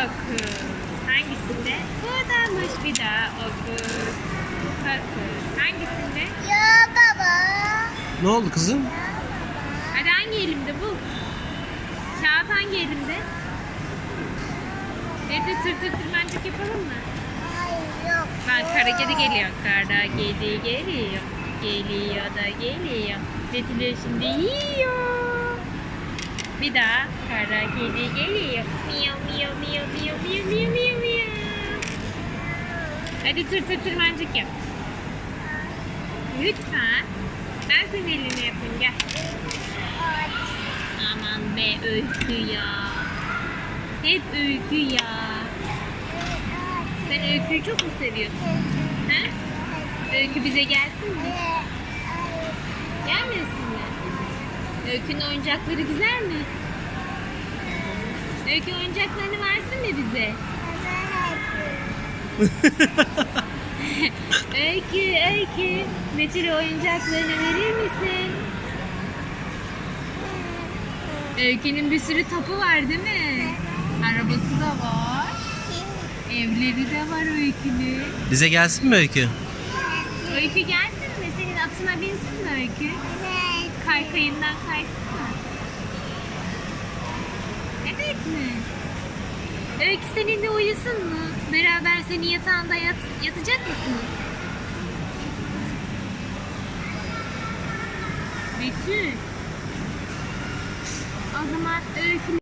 Kakız. Hangisinde? Buradaymış bir daha o kız. Kakız. Hangisinde? Ya baba. Ne oldu kızım? Hadi hangi elimde bul. Kağıt hangi elimde? Evde tır tır tır tırmancık yapalım mı? Hayır yok. Bak kara kedi geliyor. Kara kedi geliyor. Geliyor da geliyor. Betül şimdi yiyor. Bir daha kara kedi geliyor. Miyav miyav miyav miyav miyav miyav miyav miyav. Hadi tır tır tırmancık yap. Lütfen. Ben senin elini yapayım gel. Aman be öykü ya. Hep öykü ya. Sen öyküyü çok mu seviyorsun? He? Öykü bize gelsin mi? Gelmesin mi? Öykünün oyuncakları güzel mi? Öykü oyuncaklarını versin mi bize? öykü, Öykü. Betül oyuncaklarını verir misin? Öykü'nün bir sürü topu var değil mi? Arabası da var. Evleri de var Öykü'nün. Bize gelsin mi Öykü? Öykü gelsin mi? Senin atına binsin mi Öykü? Kaykayından kaysın mı? Evet mi? Öykü seninle uyusun mu? Beraber senin yatağında yat, yatacak mısınız? Betül. O zaman Öykü